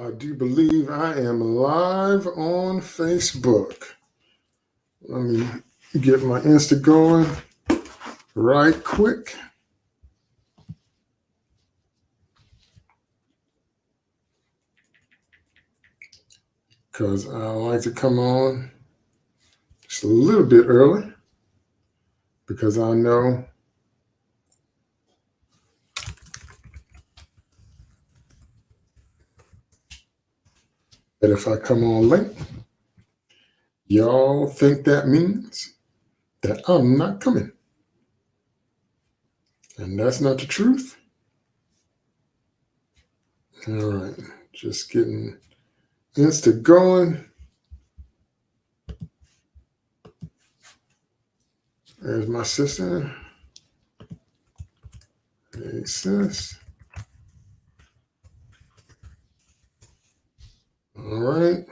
I do believe I am live on Facebook. Let me get my Insta going right quick. Because I like to come on just a little bit early because I know that if I come on late, y'all think that means that I'm not coming. And that's not the truth. All right, just getting Insta going. There's my sister. Hey, sis. All right.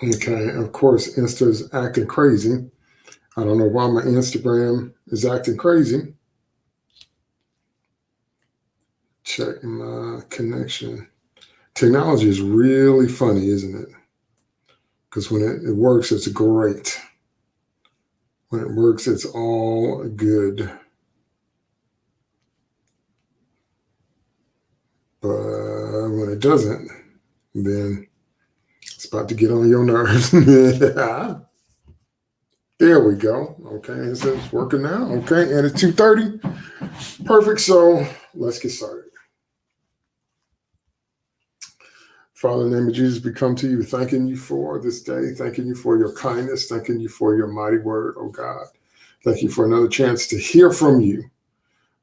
Okay, of course, Insta's acting crazy. I don't know why my Instagram is acting crazy. Check my connection. Technology is really funny, isn't it? Because when it, it works, it's great. When it works, it's all good. But when it doesn't, then it's about to get on your nerves. there we go. Okay, it's working now. Okay, and it's 2.30. Perfect. So let's get started. Father, in the name of Jesus, we come to you thanking you for this day, thanking you for your kindness, thanking you for your mighty word, oh God. Thank you for another chance to hear from you,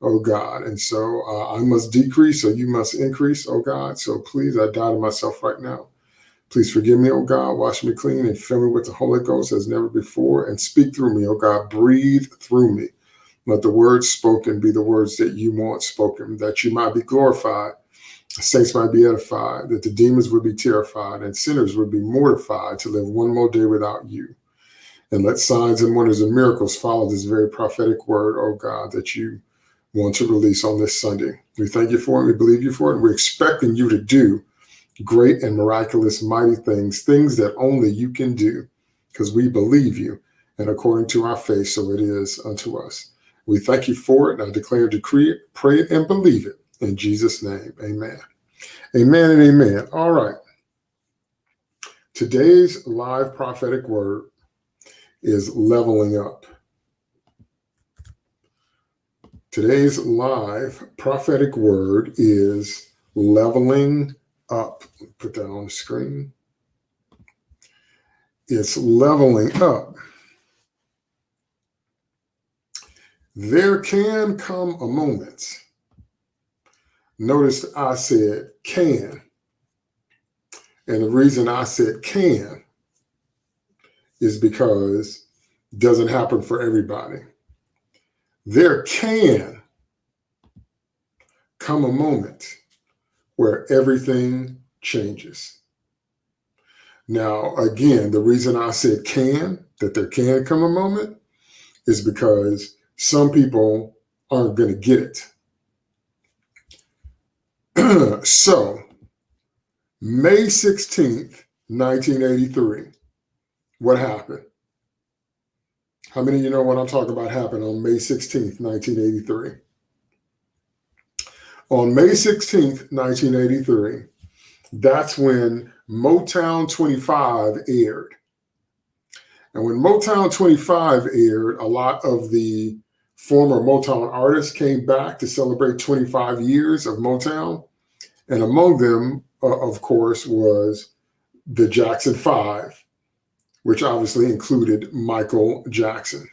oh God. And so uh, I must decrease, so you must increase, oh God. So please, I die to myself right now. Please forgive me, oh God. Wash me clean and fill me with the Holy Ghost as never before and speak through me, oh God. Breathe through me. Let the words spoken be the words that you want spoken, that you might be glorified saints might be edified, that the demons would be terrified, and sinners would be mortified to live one more day without you. And let signs and wonders and miracles follow this very prophetic word, oh God, that you want to release on this Sunday. We thank you for it. We believe you for it. And we're expecting you to do great and miraculous, mighty things, things that only you can do, because we believe you. And according to our faith, so it is unto us. We thank you for it. And I declare, decree it, pray it, and believe it in Jesus' name, amen. Amen and amen. All right. Today's live prophetic word is leveling up. Today's live prophetic word is leveling up. Put that on the screen. It's leveling up. There can come a moment Notice I said can. And the reason I said can is because it doesn't happen for everybody. There can come a moment where everything changes. Now, again, the reason I said can, that there can come a moment, is because some people aren't going to get it. so, May 16th, 1983, what happened? How many of you know what I'm talking about happened on May 16th, 1983? On May 16th, 1983, that's when Motown 25 aired. And when Motown 25 aired, a lot of the former Motown artists came back to celebrate 25 years of Motown. And among them, uh, of course, was the Jackson Five, which obviously included Michael Jackson.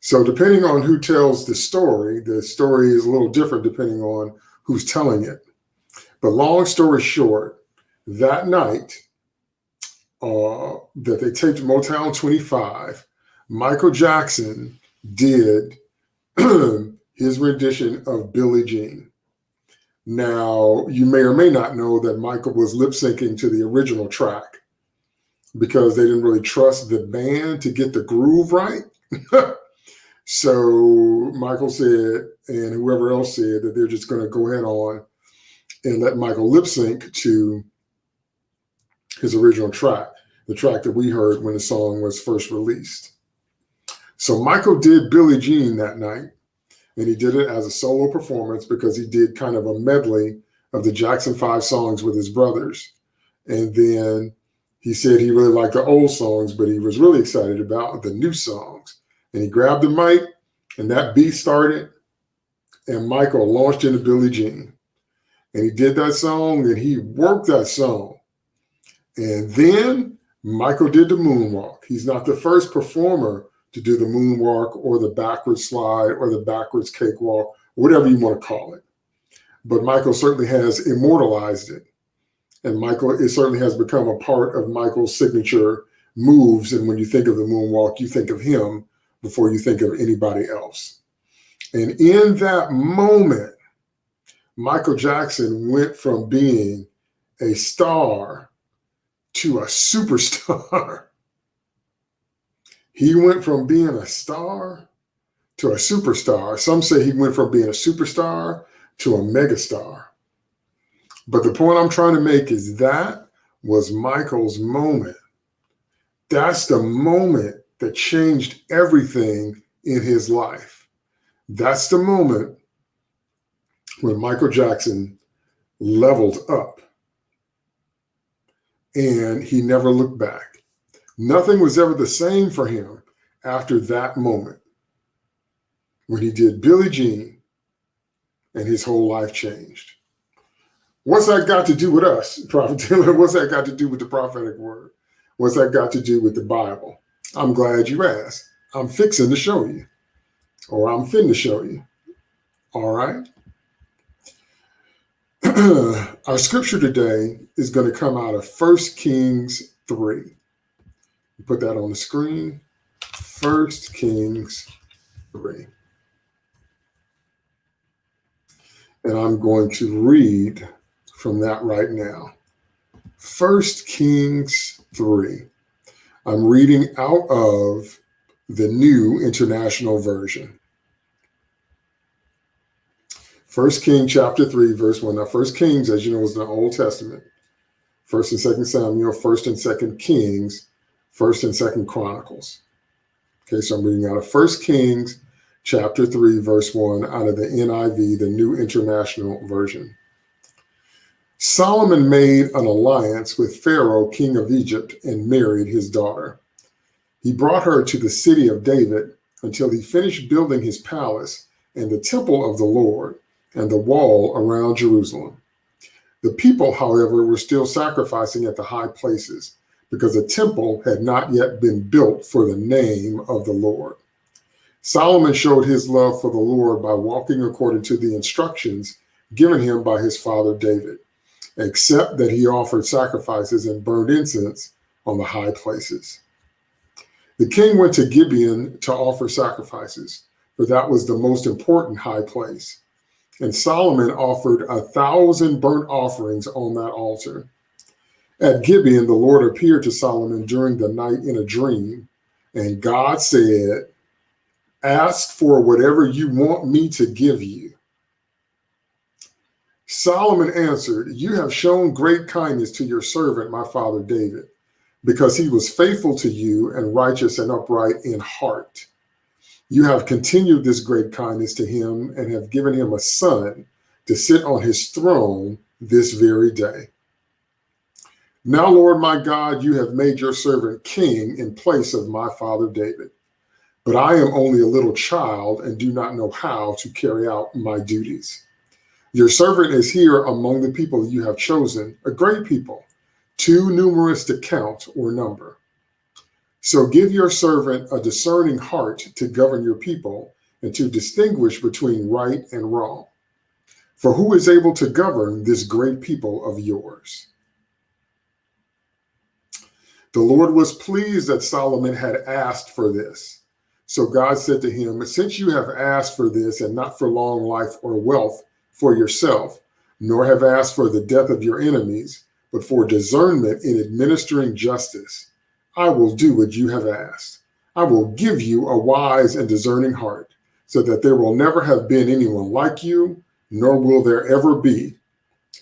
So depending on who tells the story, the story is a little different depending on who's telling it. But long story short, that night uh, that they taped Motown 25, Michael Jackson did his rendition of Billie Jean. Now, you may or may not know that Michael was lip syncing to the original track because they didn't really trust the band to get the groove right. so Michael said, and whoever else said that they're just going to go ahead on and let Michael lip sync to his original track, the track that we heard when the song was first released. So Michael did Billie Jean that night, and he did it as a solo performance because he did kind of a medley of the Jackson Five songs with his brothers. And then he said he really liked the old songs, but he was really excited about the new songs. And he grabbed the mic, and that beat started, and Michael launched into Billie Jean. And he did that song, and he worked that song. And then Michael did the moonwalk. He's not the first performer to do the moonwalk or the backwards slide or the backwards cakewalk, whatever you want to call it. But Michael certainly has immortalized it. And Michael, it certainly has become a part of Michael's signature moves. And when you think of the moonwalk, you think of him before you think of anybody else. And in that moment, Michael Jackson went from being a star to a superstar. He went from being a star to a superstar. Some say he went from being a superstar to a megastar. But the point I'm trying to make is that was Michael's moment. That's the moment that changed everything in his life. That's the moment when Michael Jackson leveled up and he never looked back. Nothing was ever the same for him after that moment when he did Billie Jean and his whole life changed. What's that got to do with us, Prophet Taylor? What's that got to do with the prophetic word? What's that got to do with the Bible? I'm glad you asked. I'm fixing to show you, or I'm fin to show you. All right. Our scripture today is going to come out of First Kings 3. Put that on the screen. First Kings 3. And I'm going to read from that right now. First Kings 3. I'm reading out of the New International Version. First King chapter 3, verse 1. Now, First Kings, as you know, is the Old Testament. First and Second Samuel, First and Second Kings, First and Second Chronicles. Okay, so I'm reading out of First Kings chapter 3, verse 1, out of the NIV, the New International Version. Solomon made an alliance with Pharaoh, king of Egypt, and married his daughter. He brought her to the city of David until he finished building his palace and the temple of the Lord and the wall around Jerusalem. The people, however, were still sacrificing at the high places because the temple had not yet been built for the name of the Lord. Solomon showed his love for the Lord by walking according to the instructions given him by his father David except that he offered sacrifices and burned incense on the high places. The king went to Gibeon to offer sacrifices, for that was the most important high place. And Solomon offered a thousand burnt offerings on that altar. At Gibeon, the Lord appeared to Solomon during the night in a dream, and God said, Ask for whatever you want me to give you. Solomon answered, You have shown great kindness to your servant, my father David, because he was faithful to you and righteous and upright in heart. You have continued this great kindness to him and have given him a son to sit on his throne this very day. Now, Lord my God, you have made your servant king in place of my father David. But I am only a little child and do not know how to carry out my duties. Your servant is here among the people you have chosen, a great people, too numerous to count or number. So give your servant a discerning heart to govern your people and to distinguish between right and wrong. For who is able to govern this great people of yours? The Lord was pleased that Solomon had asked for this. So God said to him, Since you have asked for this and not for long life or wealth, for yourself, nor have asked for the death of your enemies, but for discernment in administering justice. I will do what you have asked. I will give you a wise and discerning heart, so that there will never have been anyone like you, nor will there ever be.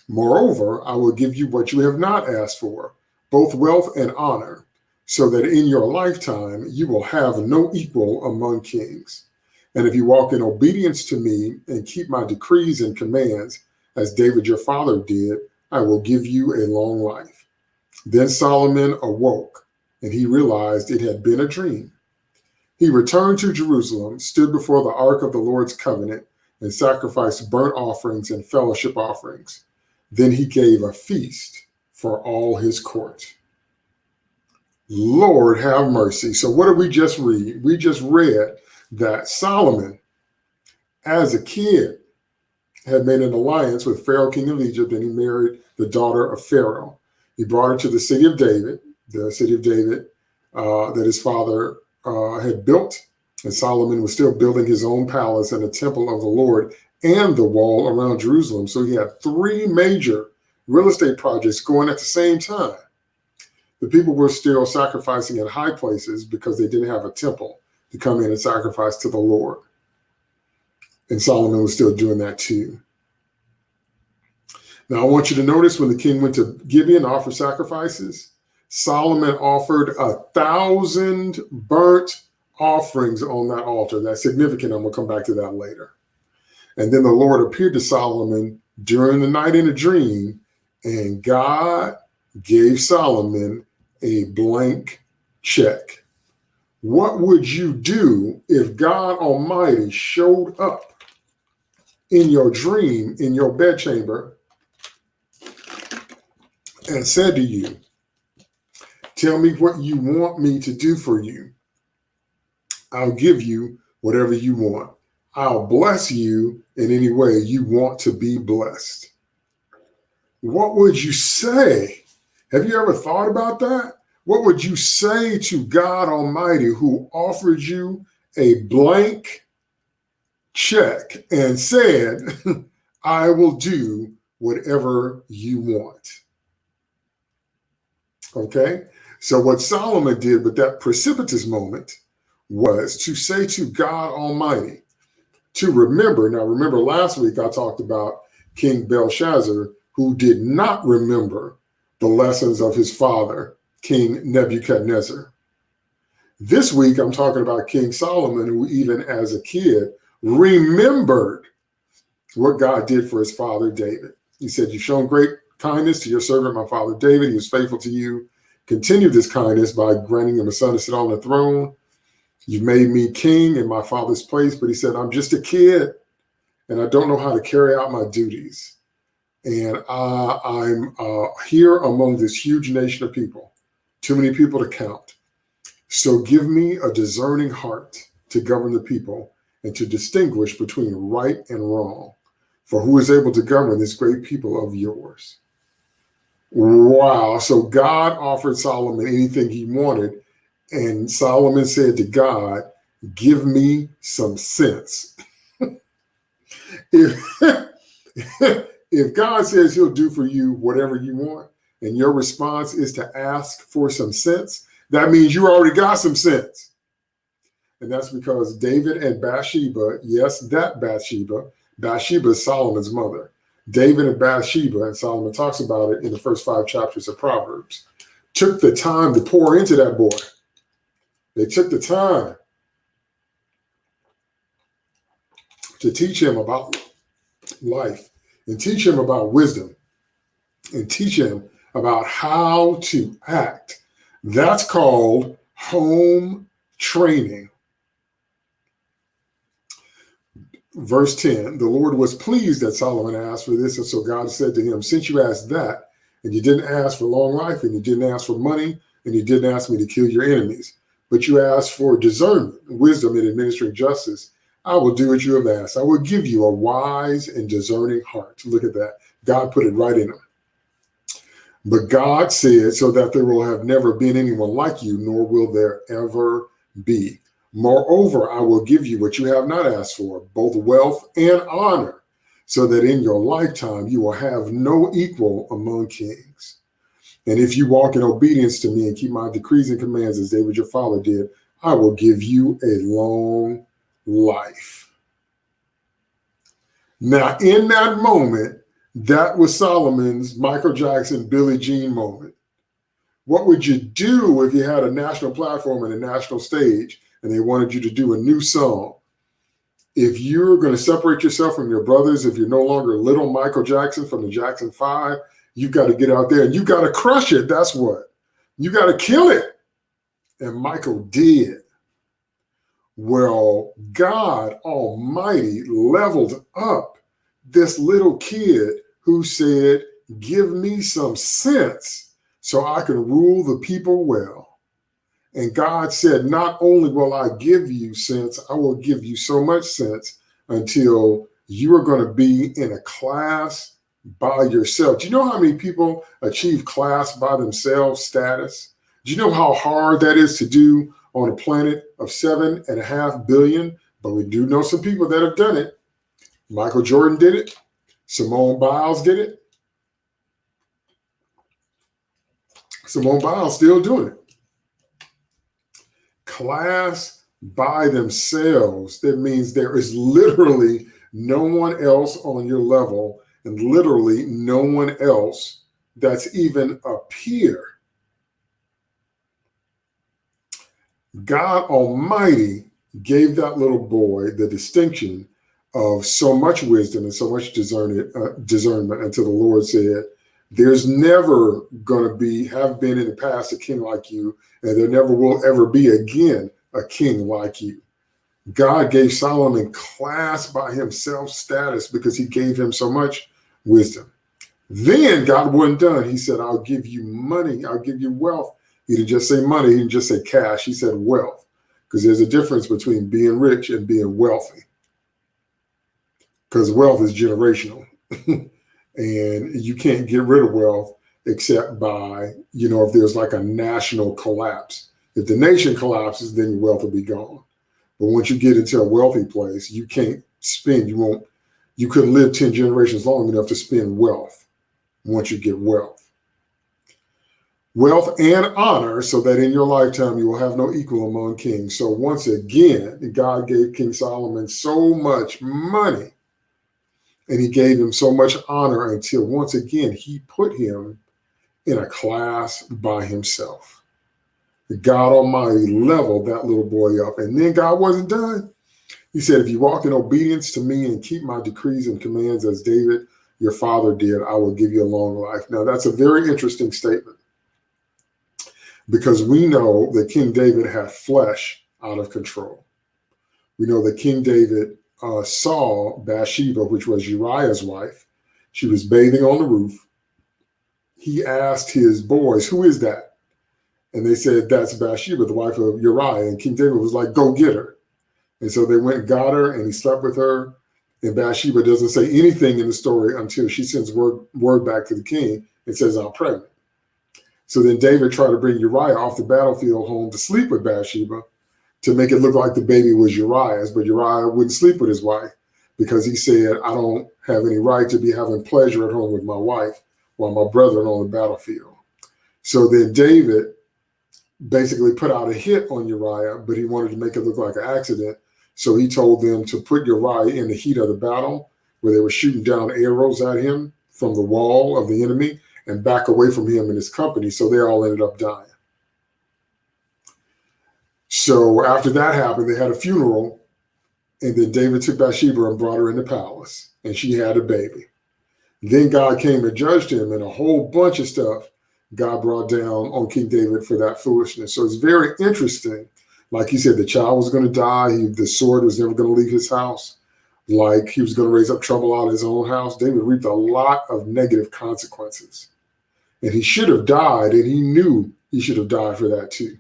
Moreover, I will give you what you have not asked for, both wealth and honor, so that in your lifetime you will have no equal among kings. And if you walk in obedience to me and keep my decrees and commands, as David your father did, I will give you a long life. Then Solomon awoke, and he realized it had been a dream. He returned to Jerusalem, stood before the ark of the Lord's covenant, and sacrificed burnt offerings and fellowship offerings. Then he gave a feast for all his court. Lord have mercy. So what did we just read? We just read that Solomon, as a kid, had made an alliance with Pharaoh, king of Egypt, and he married the daughter of Pharaoh. He brought her to the city of David, the city of David uh, that his father uh, had built. And Solomon was still building his own palace and a temple of the Lord and the wall around Jerusalem. So he had three major real estate projects going at the same time. The people were still sacrificing in high places because they didn't have a temple to come in and sacrifice to the Lord. And Solomon was still doing that too. Now, I want you to notice when the king went to Gibeon to offer sacrifices, Solomon offered a thousand burnt offerings on that altar. That's significant. I'm going to come back to that later. And then the Lord appeared to Solomon during the night in a dream, and God gave Solomon a blank check. What would you do if God Almighty showed up in your dream, in your bedchamber, and said to you, Tell me what you want me to do for you. I'll give you whatever you want. I'll bless you in any way you want to be blessed. What would you say? Have you ever thought about that? What would you say to God Almighty who offered you a blank check and said, I will do whatever you want? Okay. So what Solomon did with that precipitous moment was to say to God Almighty, to remember. Now, remember last week I talked about King Belshazzar, who did not remember the lessons of his father, King Nebuchadnezzar. This week I'm talking about King Solomon, who even as a kid remembered what God did for his father David. He said, You've shown great kindness to your servant, my father David. He was faithful to you. Continue this kindness by granting him a son to sit on the throne You've made me king in my father's place. But he said, I'm just a kid and I don't know how to carry out my duties. And uh, I'm uh, here among this huge nation of people, too many people to count. So give me a discerning heart to govern the people and to distinguish between right and wrong. For who is able to govern this great people of yours? Wow. So God offered Solomon anything he wanted and Solomon said to God, give me some sense. if, if God says he'll do for you whatever you want, and your response is to ask for some sense, that means you already got some sense. And that's because David and Bathsheba, yes, that Bathsheba, Bathsheba is Solomon's mother. David and Bathsheba, and Solomon talks about it in the first five chapters of Proverbs, took the time to pour into that boy they took the time to teach him about life and teach him about wisdom and teach him about how to act. That's called home training. Verse 10 The Lord was pleased that Solomon asked for this. And so God said to him, Since you asked that, and you didn't ask for long life, and you didn't ask for money, and you didn't ask me to kill your enemies, but you asked for discernment, wisdom in administering justice, I will do what you have asked. I will give you a wise and discerning heart. Look at that. God put it right in him. But God said, so that there will have never been anyone like you, nor will there ever be. Moreover, I will give you what you have not asked for, both wealth and honor, so that in your lifetime you will have no equal among kings. And if you walk in obedience to me and keep my decrees and commands as David your father did, I will give you a long life. Now, in that moment, that was Solomon's Michael Jackson, Billie Jean moment. What would you do if you had a national platform and a national stage and they wanted you to do a new song? If you're going to separate yourself from your brothers, if you're no longer little Michael Jackson from the Jackson Five, you got to get out there and you got to crush it. That's what. You got to kill it. And Michael did. Well, God Almighty leveled up this little kid who said, Give me some sense so I can rule the people well. And God said, Not only will I give you sense, I will give you so much sense until you are going to be in a class by yourself. Do you know how many people achieve class by themselves status? Do you know how hard that is to do on a planet of seven and a half billion? But we do know some people that have done it. Michael Jordan did it. Simone Biles did it. Simone Biles still doing it. Class by themselves. That means there is literally no one else on your level and literally no one else that's even a peer. God Almighty gave that little boy the distinction of so much wisdom and so much discernment, uh, discernment until the Lord said, there's never going to be, have been in the past a king like you, and there never will ever be again a king like you. God gave Solomon class by himself status because he gave him so much wisdom. Then God wasn't done. He said, I'll give you money. I'll give you wealth. He didn't just say money. He didn't just say cash. He said wealth because there's a difference between being rich and being wealthy because wealth is generational and you can't get rid of wealth except by, you know, if there's like a national collapse. If the nation collapses, then your wealth will be gone. But once you get into a wealthy place, you can't spend, you won't you could live 10 generations long enough to spend wealth once you get wealth. Wealth and honor, so that in your lifetime you will have no equal among kings. So once again, God gave King Solomon so much money and he gave him so much honor until once again he put him in a class by himself. God Almighty leveled that little boy up. And then God wasn't done. He said, if you walk in obedience to me and keep my decrees and commands as David, your father did, I will give you a long life. Now, that's a very interesting statement because we know that King David had flesh out of control. We know that King David uh, saw Bathsheba, which was Uriah's wife. She was bathing on the roof. He asked his boys, who is that? And they said, that's Bathsheba, the wife of Uriah. And King David was like, go get her. And so they went and got her and he slept with her. And Bathsheba doesn't say anything in the story until she sends word, word back to the king and says, I'm pregnant. So then David tried to bring Uriah off the battlefield home to sleep with Bathsheba to make it look like the baby was Uriah's, but Uriah wouldn't sleep with his wife because he said, I don't have any right to be having pleasure at home with my wife while my brethren on the battlefield. So then David basically put out a hit on Uriah, but he wanted to make it look like an accident. So he told them to put Uriah in the heat of the battle where they were shooting down arrows at him from the wall of the enemy and back away from him and his company. So they all ended up dying. So after that happened, they had a funeral and then David took Bathsheba and brought her in the palace and she had a baby. Then God came and judged him and a whole bunch of stuff God brought down on King David for that foolishness. So it's very interesting like he said, the child was going to die. He, the sword was never going to leave his house. Like he was going to raise up trouble out of his own house. David reaped a lot of negative consequences. And he should have died, and he knew he should have died for that too.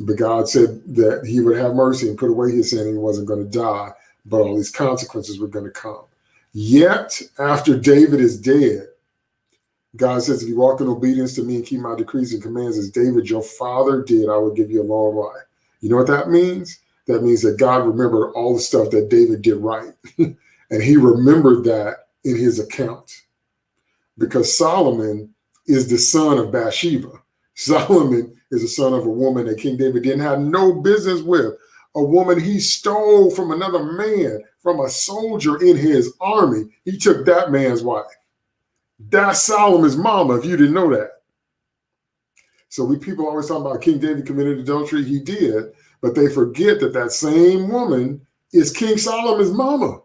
But God said that he would have mercy and put away his sin, and he wasn't going to die, but all these consequences were going to come. Yet, after David is dead, God says, if you walk in obedience to me and keep my decrees and commands as David, your father did, I will give you a long life. You know what that means? That means that God remembered all the stuff that David did right. and And he remembered that in his account because Solomon is the son of Bathsheba. Solomon is the son of a woman that King David didn't have no business with, a woman he stole from another man, from a soldier in his army. He took that man's wife. That's Solomon's mama, if you didn't know that. So we people always talk about King David committed adultery. He did, but they forget that that same woman is King Solomon's mama.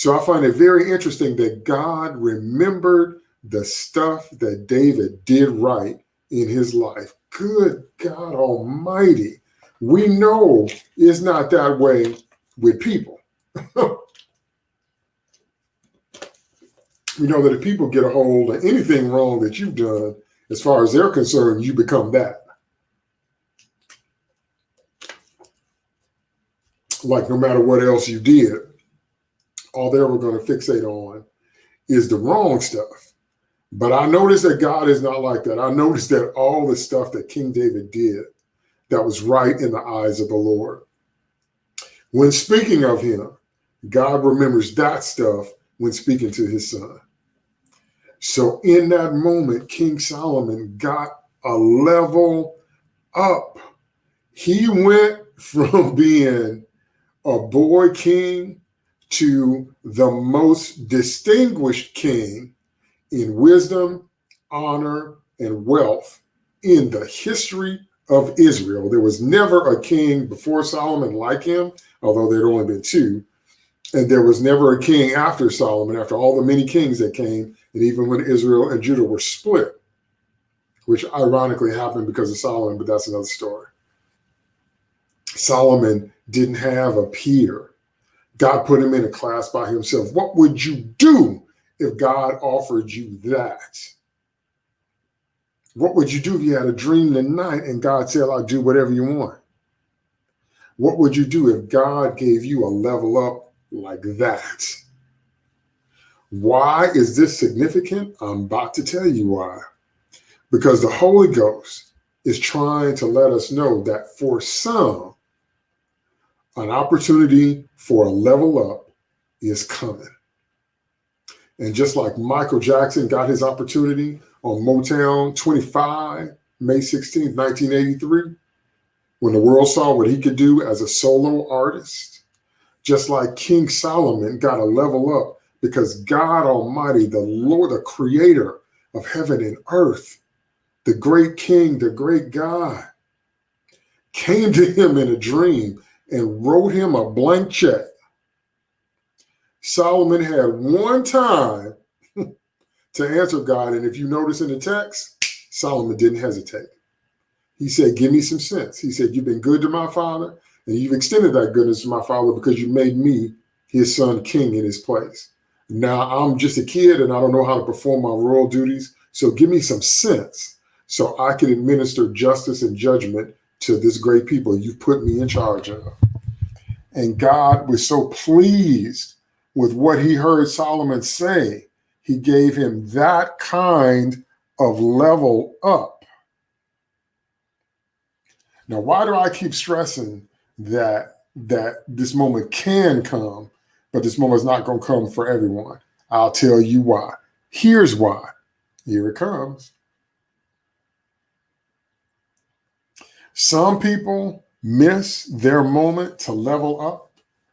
So I find it very interesting that God remembered the stuff that David did right in his life. Good God Almighty. We know it's not that way with people. we know that if people get a hold of anything wrong that you've done, as far as they're concerned, you become that. Like no matter what else you did, all they were going to fixate on is the wrong stuff. But I noticed that God is not like that. I noticed that all the stuff that King David did that was right in the eyes of the Lord. When speaking of him, God remembers that stuff when speaking to his son. So in that moment, King Solomon got a level up. He went from being a boy king to the most distinguished king in wisdom, honor, and wealth in the history of Israel. There was never a king before Solomon like him, although there'd only been two. And there was never a king after Solomon, after all the many kings that came, and even when Israel and Judah were split, which ironically happened because of Solomon, but that's another story. Solomon didn't have a peer. God put him in a class by himself. What would you do if God offered you that? What would you do if you had a dream tonight and God said, I'll do whatever you want? What would you do if God gave you a level up like that? Why is this significant? I'm about to tell you why. Because the Holy Ghost is trying to let us know that for some, an opportunity for a level up is coming. And just like Michael Jackson got his opportunity on Motown 25, May 16, 1983, when the world saw what he could do as a solo artist, just like King Solomon got a level up because God Almighty, the Lord, the creator of heaven and earth, the great king, the great God, came to him in a dream and wrote him a blank check. Solomon had one time to answer God. And if you notice in the text, Solomon didn't hesitate. He said, Give me some sense. He said, You've been good to my father, and you've extended that goodness to my father because you made me his son king in his place. Now I'm just a kid and I don't know how to perform my royal duties. So give me some sense so I can administer justice and judgment to this great people you've put me in charge of. And God was so pleased with what he heard Solomon say. He gave him that kind of level up. Now, why do I keep stressing that that this moment can come but this moment is not going to come for everyone. I'll tell you why. Here's why. Here it comes. Some people miss their moment to level up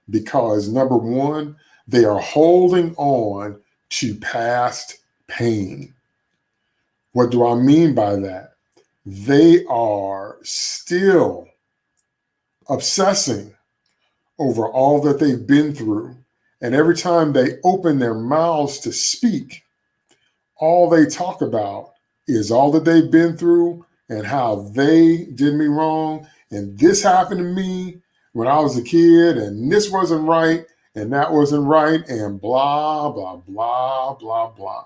because number one, they are holding on to past pain. What do I mean by that? They are still obsessing over all that they've been through and every time they open their mouths to speak, all they talk about is all that they've been through and how they did me wrong. And this happened to me when I was a kid, and this wasn't right, and that wasn't right, and blah, blah, blah, blah, blah.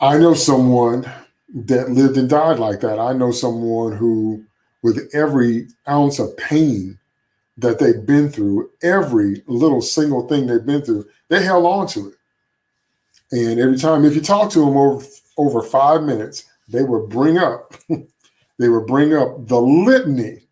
I know someone that lived and died like that. I know someone who, with every ounce of pain that they've been through, every little single thing they've been through, they held on to it. And every time, if you talk to them over, over five minutes, they would bring up, they would bring up the litany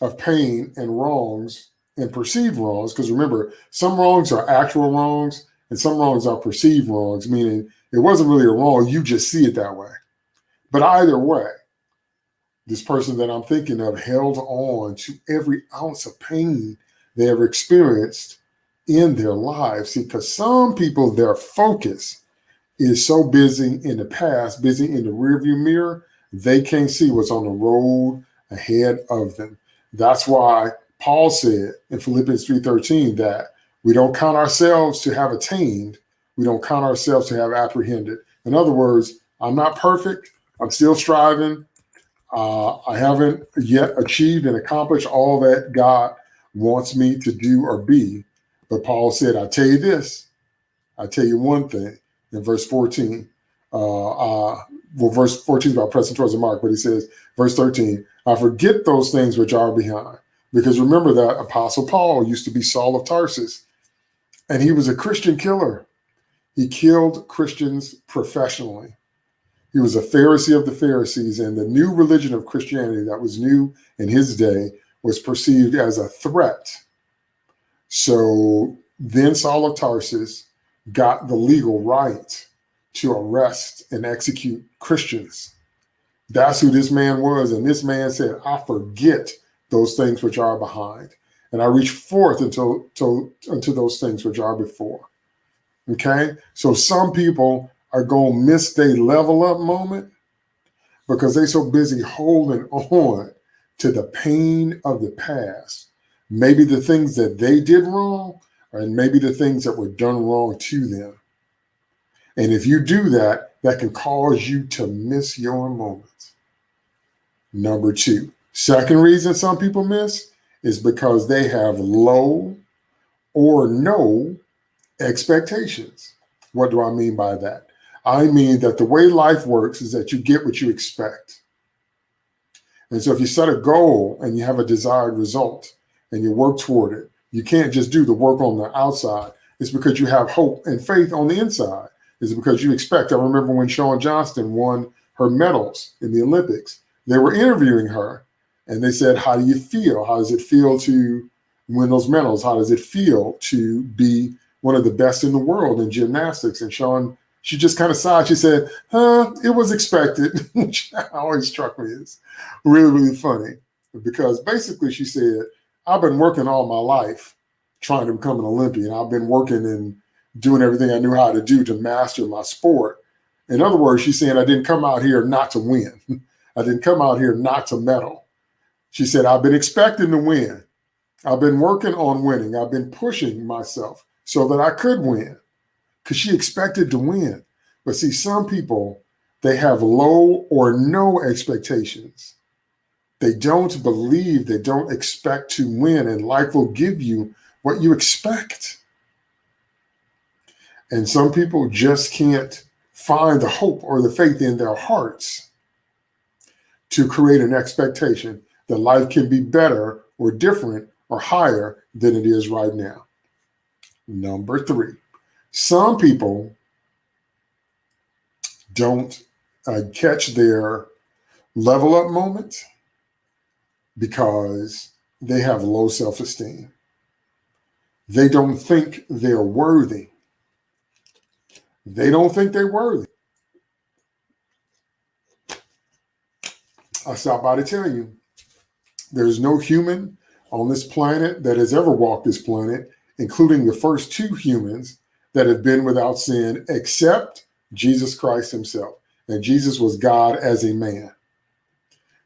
of pain and wrongs and perceived wrongs, because remember, some wrongs are actual wrongs and some wrongs are perceived wrongs, meaning it wasn't really a wrong, you just see it that way. But either way, this person that I'm thinking of held on to every ounce of pain they ever experienced in their lives. See, because some people, their focus is so busy in the past, busy in the rearview mirror, they can't see what's on the road ahead of them. That's why Paul said in Philippians 3.13 that we don't count ourselves to have attained. We don't count ourselves to have apprehended. In other words, I'm not perfect. I'm still striving. Uh, I haven't yet achieved and accomplished all that God wants me to do or be. But Paul said, I tell you this, I tell you one thing in verse 14. Uh, uh, well, verse 14 is about pressing towards the mark, but he says, verse 13, I forget those things which are behind. Because remember that Apostle Paul used to be Saul of Tarsus, and he was a Christian killer. He killed Christians professionally. He was a Pharisee of the Pharisees, and the new religion of Christianity that was new in his day was perceived as a threat. So then Saul of Tarsus got the legal right to arrest and execute Christians. That's who this man was. And this man said, I forget those things which are behind. And I reach forth until, until, until those things which are before. Okay. So some people are going to miss their level up moment because they're so busy holding on to the pain of the past. Maybe the things that they did wrong, and maybe the things that were done wrong to them. And if you do that, that can cause you to miss your moments. Number two, second reason some people miss is because they have low or no expectations. What do I mean by that? I mean that the way life works is that you get what you expect. And so if you set a goal and you have a desired result and you work toward it, you can't just do the work on the outside. It's because you have hope and faith on the inside. It's because you expect. I remember when Shawn Johnson won her medals in the Olympics, they were interviewing her and they said, How do you feel? How does it feel to win those medals? How does it feel to be one of the best in the world in gymnastics? And Shawn she just kind of sighed. She said, huh, it was expected, which always struck me as really, really funny because basically she said, I've been working all my life trying to become an Olympian. I've been working and doing everything I knew how to do to master my sport. In other words, she's saying I didn't come out here not to win. I didn't come out here not to medal. She said, I've been expecting to win. I've been working on winning. I've been pushing myself so that I could win because she expected to win. But see, some people, they have low or no expectations. They don't believe, they don't expect to win, and life will give you what you expect. And some people just can't find the hope or the faith in their hearts to create an expectation that life can be better or different or higher than it is right now. Number three, some people don't uh, catch their level up moment because they have low self esteem. They don't think they're worthy. They don't think they're worthy. I stop by to tell you there's no human on this planet that has ever walked this planet, including the first two humans that have been without sin except Jesus Christ himself. And Jesus was God as a man.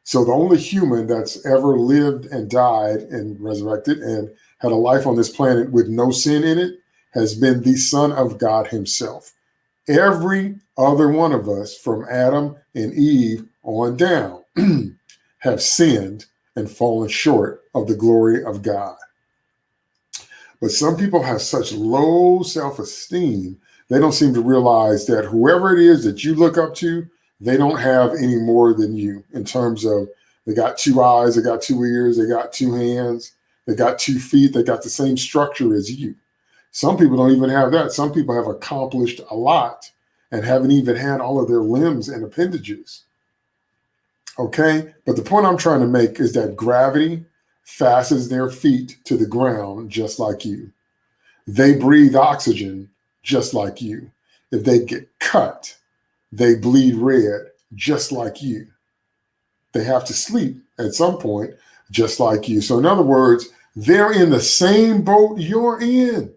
So the only human that's ever lived and died and resurrected and had a life on this planet with no sin in it has been the Son of God himself. Every other one of us from Adam and Eve on down have sinned and fallen short of the glory of God. But some people have such low self-esteem, they don't seem to realize that whoever it is that you look up to, they don't have any more than you in terms of they got two eyes, they got two ears, they got two hands, they got two feet, they got the same structure as you. Some people don't even have that. Some people have accomplished a lot and haven't even had all of their limbs and appendages. Okay. But the point I'm trying to make is that gravity fastens their feet to the ground just like you. They breathe oxygen just like you. If they get cut, they bleed red just like you. They have to sleep at some point just like you. So, in other words, they're in the same boat you're in.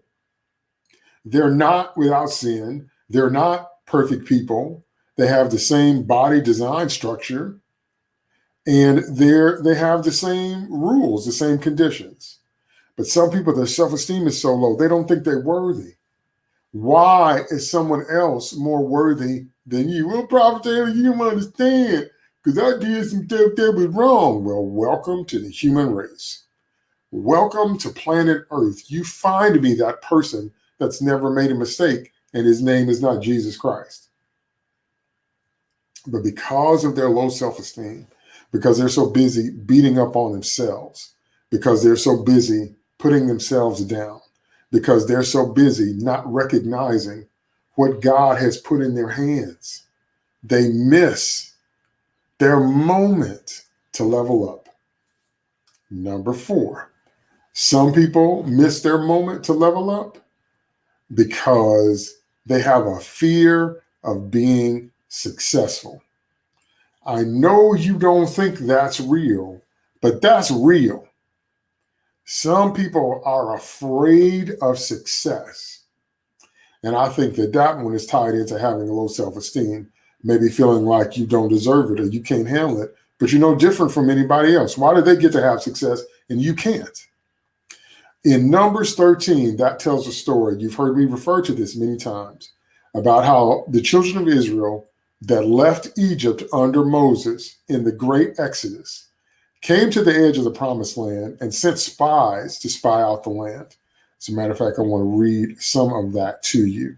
They're not without sin. They're not perfect people. They have the same body design structure and they're they have the same rules, the same conditions. But some people, their self-esteem is so low, they don't think they're worthy. Why is someone else more worthy than you? will Prophet Taylor, you don't understand because I did some stuff that was wrong. Well, welcome to the human race. Welcome to planet Earth. You find me that person that's never made a mistake, and his name is not Jesus Christ. But because of their low self esteem, because they're so busy beating up on themselves, because they're so busy putting themselves down, because they're so busy not recognizing what God has put in their hands, they miss their moment to level up. Number four, some people miss their moment to level up because they have a fear of being successful. I know you don't think that's real, but that's real. Some people are afraid of success. And I think that that one is tied into having a low self esteem, maybe feeling like you don't deserve it or you can't handle it, but you're no different from anybody else. Why do they get to have success and you can't? In Numbers 13, that tells a story. You've heard me refer to this many times about how the children of Israel that left Egypt under Moses in the great Exodus came to the edge of the promised land and sent spies to spy out the land. As a matter of fact, I want to read some of that to you.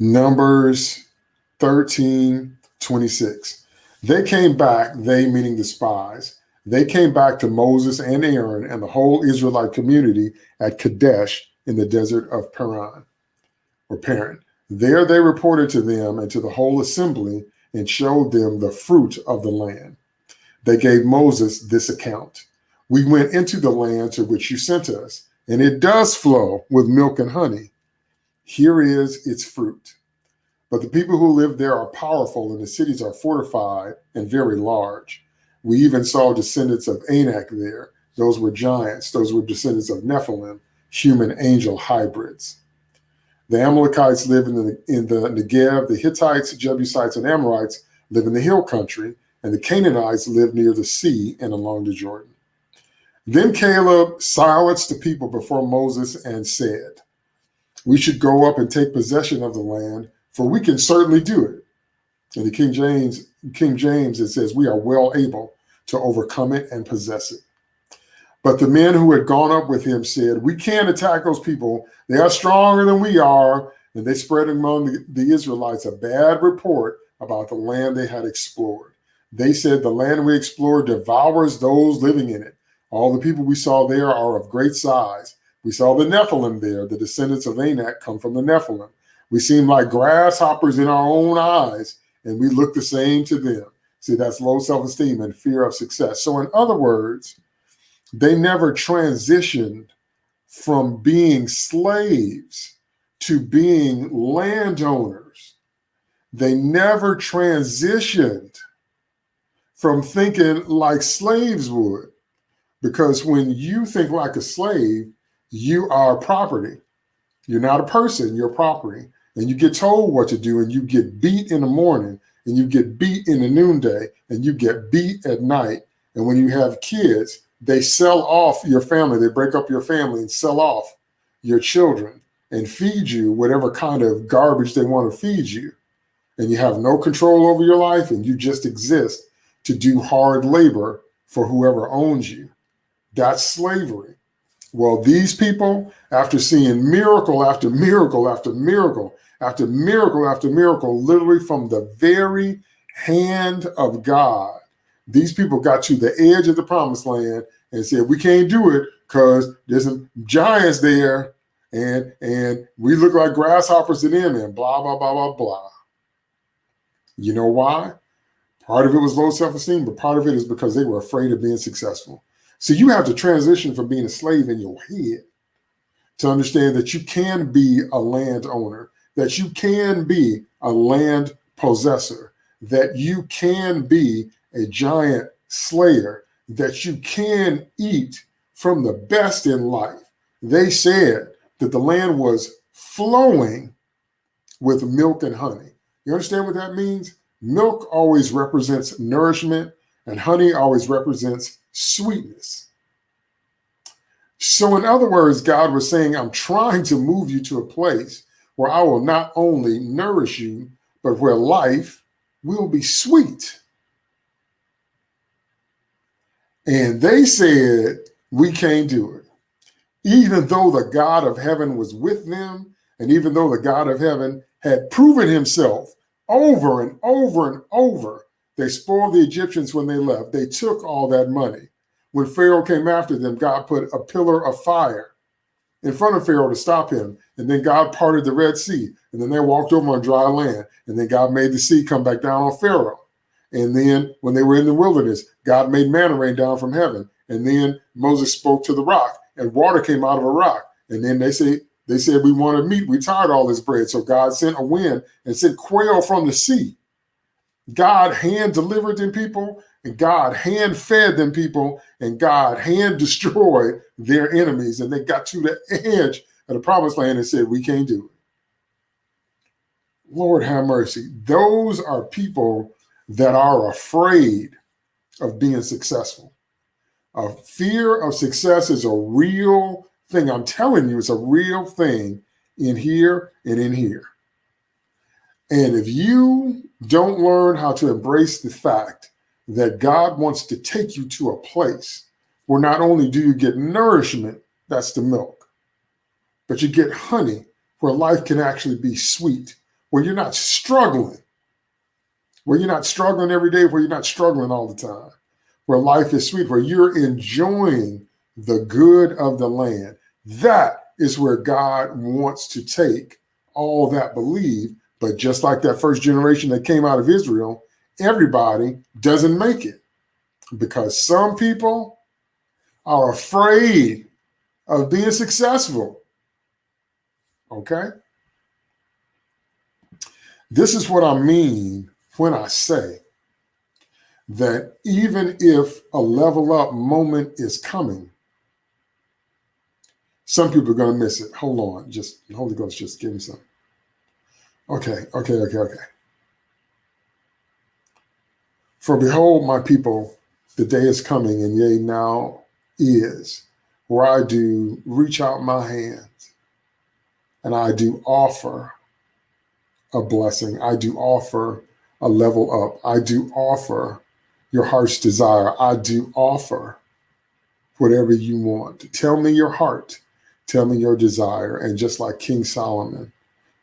Numbers 13, 26. They came back, they meaning the spies, they came back to Moses and Aaron and the whole Israelite community at Kadesh in the desert of Paran or Paran. There they reported to them and to the whole assembly and showed them the fruit of the land. They gave Moses this account. We went into the land to which you sent us, and it does flow with milk and honey. Here is its fruit. But the people who live there are powerful, and the cities are fortified and very large. We even saw descendants of Anak there. Those were giants. Those were descendants of Nephilim, human angel hybrids. The Amalekites live in the, in the Negev. The Hittites, Jebusites, and Amorites live in the hill country. And the Canaanites live near the sea and along the Jordan. Then Caleb silenced the people before Moses and said, We should go up and take possession of the land for we can certainly do it. In the King James, King James, it says, we are well able to overcome it and possess it. But the men who had gone up with him said, we can't attack those people. They are stronger than we are. And they spread among the, the Israelites a bad report about the land they had explored. They said, the land we explored devours those living in it. All the people we saw there are of great size. We saw the Nephilim there. The descendants of Anak come from the Nephilim. We seem like grasshoppers in our own eyes, and we look the same to them. See, that's low self esteem and fear of success. So, in other words, they never transitioned from being slaves to being landowners. They never transitioned from thinking like slaves would. Because when you think like a slave, you are property. You're not a person, you're property and you get told what to do and you get beat in the morning and you get beat in the noonday and you get beat at night. And when you have kids, they sell off your family. They break up your family and sell off your children and feed you whatever kind of garbage they want to feed you. And you have no control over your life and you just exist to do hard labor for whoever owns you. That's slavery. Well, these people, after seeing miracle after miracle after miracle, after miracle after miracle, literally from the very hand of God. These people got to the edge of the promised land and said, we can't do it because there's some giants there and and we look like grasshoppers to them and blah, blah, blah, blah, blah. You know why? Part of it was low self-esteem, but part of it is because they were afraid of being successful. So you have to transition from being a slave in your head to understand that you can be a landowner, that you can be a land possessor, that you can be a giant slayer, that you can eat from the best in life. They said that the land was flowing with milk and honey. You understand what that means? Milk always represents nourishment and honey always represents sweetness. So in other words, God was saying, I'm trying to move you to a place where I will not only nourish you, but where life will be sweet. And they said, we can't do it. Even though the God of heaven was with them, and even though the God of heaven had proven himself over and over and over, they spoiled the Egyptians when they left. They took all that money. When Pharaoh came after them, God put a pillar of fire in front of Pharaoh to stop him. And then God parted the Red Sea. And then they walked over on dry land. And then God made the sea come back down on Pharaoh. And then when they were in the wilderness, God made manna rain down from heaven. And then Moses spoke to the rock and water came out of a rock. And then they say, they said, we want to meat. We tired all this bread. So God sent a wind and sent quail from the sea. God hand delivered them people and God hand fed them people and God hand destroyed their enemies. And they got to the edge of the promised land and said, we can't do it. Lord have mercy. Those are people that are afraid of being successful. A fear of success is a real thing. I'm telling you, it's a real thing in here and in here. And if you don't learn how to embrace the fact that God wants to take you to a place where not only do you get nourishment, that's the milk, but you get honey where life can actually be sweet, where you're not struggling, where you're not struggling every day, where you're not struggling all the time, where life is sweet, where you're enjoying the good of the land. That is where God wants to take all that believe. But just like that first generation that came out of Israel, everybody doesn't make it because some people are afraid of being successful. Okay? This is what I mean when I say that even if a level up moment is coming, some people are going to miss it. Hold on. Just Holy Ghost, just give me some. Okay, okay, okay, okay. For behold, my people, the day is coming, and yea, now is, where I do reach out my hands and I do offer a blessing. I do offer a level up. I do offer your heart's desire. I do offer whatever you want. Tell me your heart Tell me your desire. And just like King Solomon,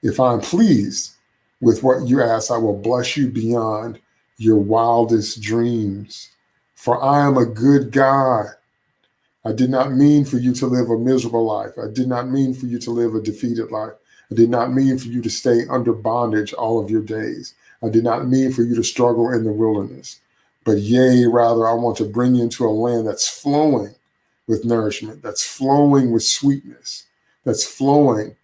if I'm pleased with what you ask, I will bless you beyond your wildest dreams. For I am a good God. I did not mean for you to live a miserable life. I did not mean for you to live a defeated life. I did not mean for you to stay under bondage all of your days. I did not mean for you to struggle in the wilderness. But yea, rather, I want to bring you into a land that's flowing with nourishment, that's flowing with sweetness, that's flowing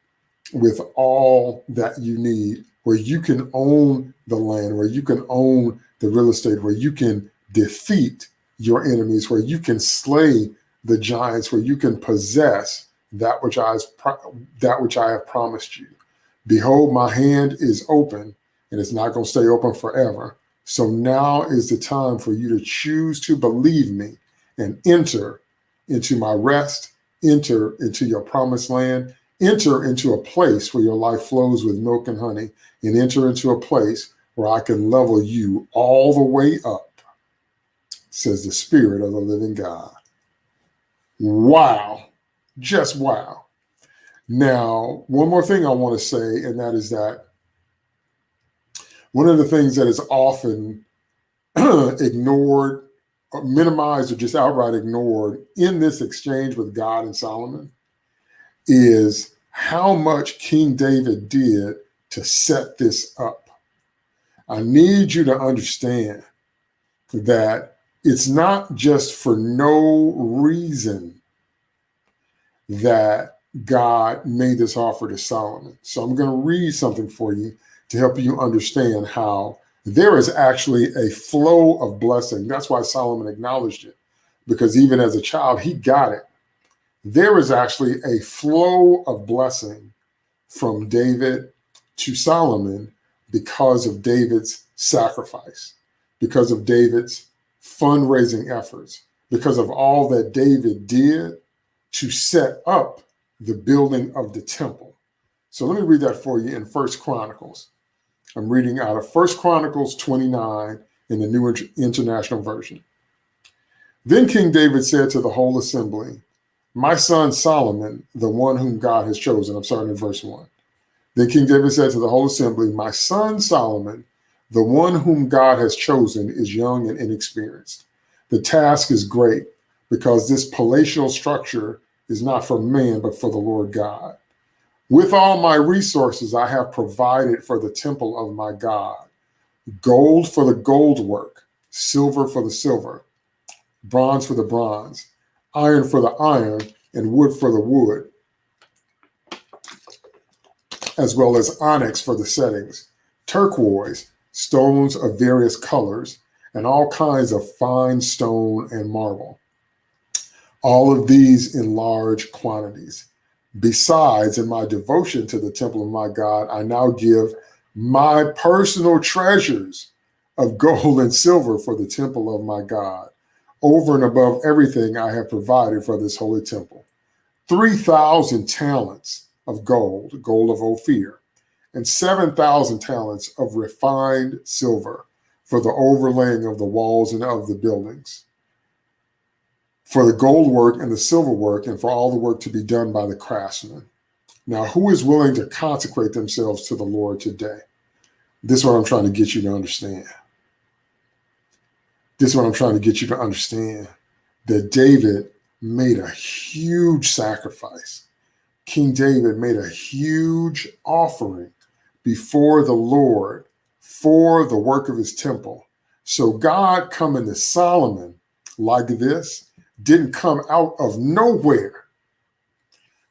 with all that you need, where you can own the land, where you can own the real estate, where you can defeat your enemies, where you can slay the giants, where you can possess that which I that which I have promised you. Behold, my hand is open, and it's not going to stay open forever. So now is the time for you to choose to believe me and enter into my rest, enter into your promised land, enter into a place where your life flows with milk and honey, and enter into a place where I can level you all the way up, says the Spirit of the living God. Wow. Just wow. Now, one more thing I want to say, and that is that one of the things that is often ignored minimized or just outright ignored in this exchange with God and Solomon is how much King David did to set this up. I need you to understand that it's not just for no reason that God made this offer to Solomon. So I'm going to read something for you to help you understand how there is actually a flow of blessing. That's why Solomon acknowledged it, because even as a child, he got it. There is actually a flow of blessing from David to Solomon because of David's sacrifice, because of David's fundraising efforts, because of all that David did to set up the building of the temple. So let me read that for you in First Chronicles. I'm reading out of First Chronicles 29 in the New International Version. Then King David said to the whole assembly, My son Solomon, the one whom God has chosen. I'm starting in verse 1. Then King David said to the whole assembly, My son Solomon, the one whom God has chosen, is young and inexperienced. The task is great because this palatial structure is not for man, but for the Lord God. With all my resources, I have provided for the temple of my God gold for the gold work, silver for the silver, bronze for the bronze, iron for the iron, and wood for the wood, as well as onyx for the settings, turquoise, stones of various colors, and all kinds of fine stone and marble. All of these in large quantities. Besides, in my devotion to the temple of my God, I now give my personal treasures of gold and silver for the temple of my God, over and above everything I have provided for this holy temple. 3,000 talents of gold, gold of Ophir, and 7,000 talents of refined silver for the overlaying of the walls and of the buildings for the gold work and the silver work and for all the work to be done by the craftsmen. Now, who is willing to consecrate themselves to the Lord today? This is what I'm trying to get you to understand. This is what I'm trying to get you to understand that David made a huge sacrifice. King David made a huge offering before the Lord for the work of his temple. So God coming to Solomon like this didn't come out of nowhere.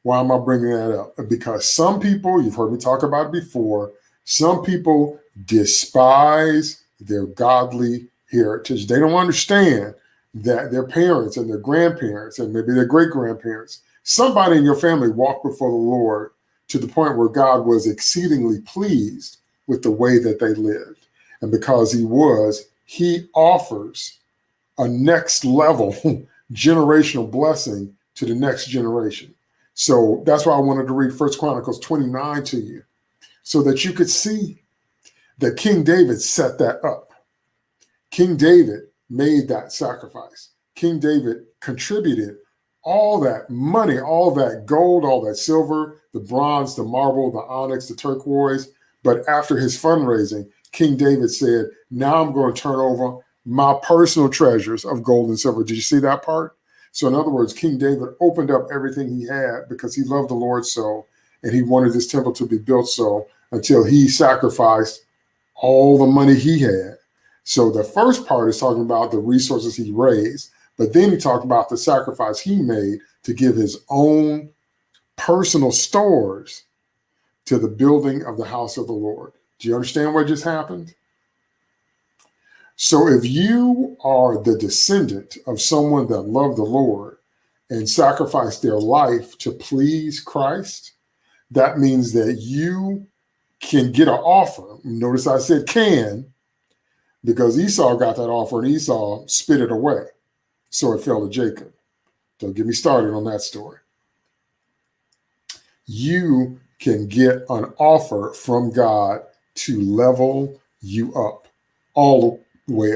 Why am I bringing that up? Because some people, you've heard me talk about it before, some people despise their godly heritage. They don't understand that their parents and their grandparents and maybe their great grandparents, somebody in your family walked before the Lord to the point where God was exceedingly pleased with the way that they lived. And because he was, he offers a next level generational blessing to the next generation. So that's why I wanted to read First Chronicles 29 to you, so that you could see that King David set that up. King David made that sacrifice. King David contributed all that money, all that gold, all that silver, the bronze, the marble, the onyx, the turquoise. But after his fundraising, King David said, now I'm going to turn over my personal treasures of gold and silver. Did you see that part? So in other words, King David opened up everything he had because he loved the Lord so, and he wanted this temple to be built so until he sacrificed all the money he had. So the first part is talking about the resources he raised, but then he talked about the sacrifice he made to give his own personal stores to the building of the house of the Lord. Do you understand what just happened? So if you are the descendant of someone that loved the Lord and sacrificed their life to please Christ, that means that you can get an offer. Notice I said can, because Esau got that offer and Esau spit it away. So it fell to Jacob. Don't get me started on that story. You can get an offer from God to level you up all way.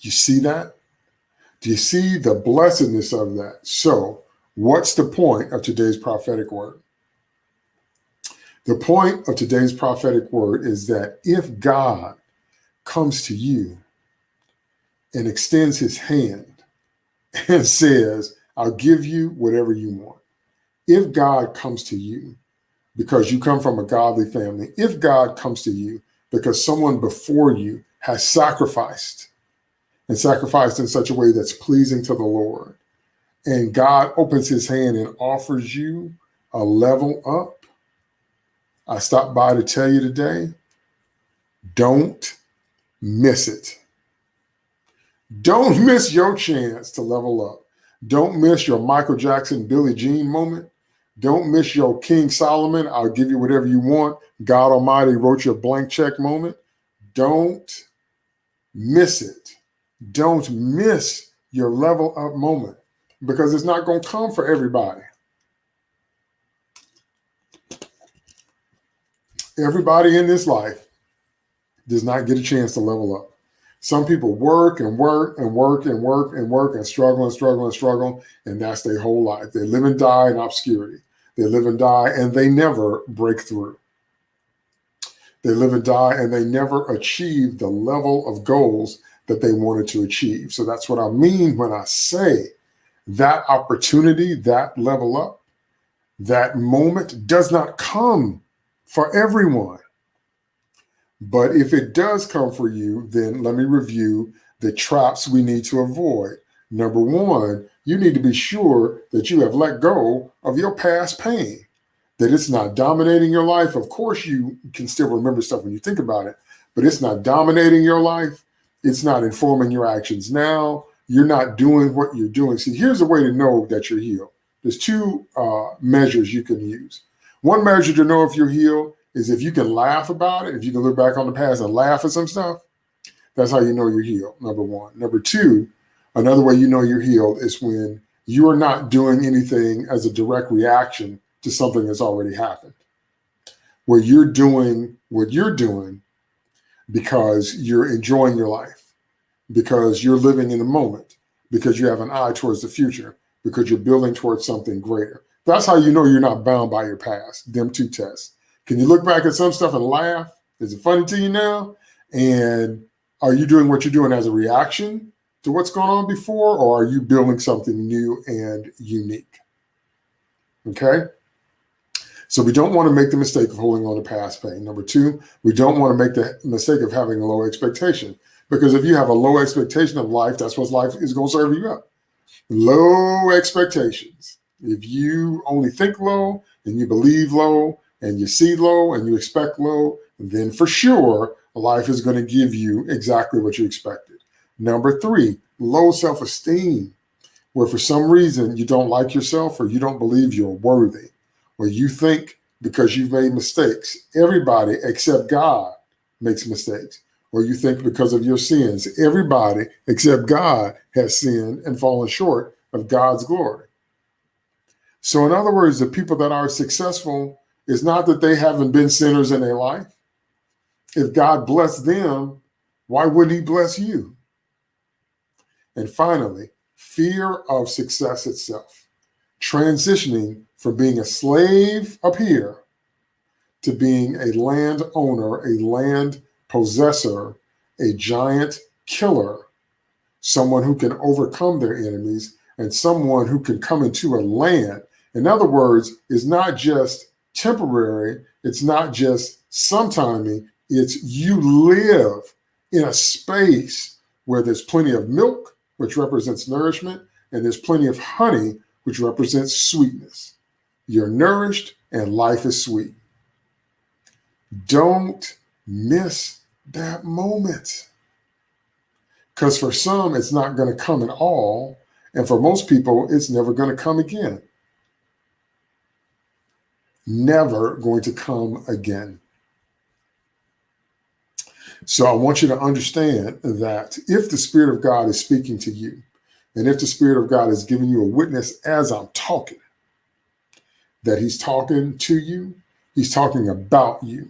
You see that? Do you see the blessedness of that? So, what's the point of today's prophetic word? The point of today's prophetic word is that if God comes to you and extends his hand and says, I'll give you whatever you want. If God comes to you because you come from a godly family, if God comes to you because someone before you has sacrificed and sacrificed in such a way that's pleasing to the Lord, and God opens his hand and offers you a level up, I stopped by to tell you today, don't miss it. Don't miss your chance to level up. Don't miss your Michael Jackson, Billie Jean moment. Don't miss your King Solomon, I'll give you whatever you want. God Almighty wrote you a blank check moment. Don't miss it. Don't miss your level up moment because it's not going to come for everybody. Everybody in this life does not get a chance to level up. Some people work and work and work and work and work and struggle and struggle and struggle, and that's their whole life. They live and die in obscurity. They live and die, and they never break through. They live and die, and they never achieve the level of goals that they wanted to achieve. So that's what I mean when I say that opportunity, that level up, that moment does not come for everyone. But if it does come for you, then let me review the traps we need to avoid. Number one, you need to be sure that you have let go of your past pain, that it's not dominating your life. Of course, you can still remember stuff when you think about it, but it's not dominating your life. It's not informing your actions now. You're not doing what you're doing. See, here's a way to know that you're healed. There's two uh, measures you can use. One measure to know if you're healed is if you can laugh about it, if you can look back on the past and laugh at some stuff, that's how you know you're healed, number one. Number two, another way you know you're healed is when you are not doing anything as a direct reaction to something that's already happened. Where you're doing what you're doing because you're enjoying your life, because you're living in the moment, because you have an eye towards the future, because you're building towards something greater. That's how you know you're not bound by your past, them two tests. Can you look back at some stuff and laugh? Is it funny to you now? And are you doing what you're doing as a reaction to what's going on before, or are you building something new and unique? Okay. So we don't want to make the mistake of holding on to past pain. Number two, we don't want to make the mistake of having a low expectation because if you have a low expectation of life, that's what life is going to serve you up. Low expectations. If you only think low and you believe low and you see low and you expect low, then for sure, life is going to give you exactly what you expected. Number three, low self-esteem, where for some reason you don't like yourself or you don't believe you're worthy, or you think because you've made mistakes, everybody except God makes mistakes, or you think because of your sins, everybody except God has sinned and fallen short of God's glory. So in other words, the people that are successful it's not that they haven't been sinners in their life. If God blessed them, why wouldn't he bless you? And finally, fear of success itself, transitioning from being a slave up here to being a land owner, a land possessor, a giant killer, someone who can overcome their enemies and someone who can come into a land. In other words, is not just temporary. It's not just sometimey. It's you live in a space where there's plenty of milk, which represents nourishment, and there's plenty of honey, which represents sweetness. You're nourished and life is sweet. Don't miss that moment. Because for some, it's not going to come at all. And for most people, it's never going to come again never going to come again. So I want you to understand that if the Spirit of God is speaking to you, and if the Spirit of God is giving you a witness as I'm talking, that He's talking to you, He's talking about you,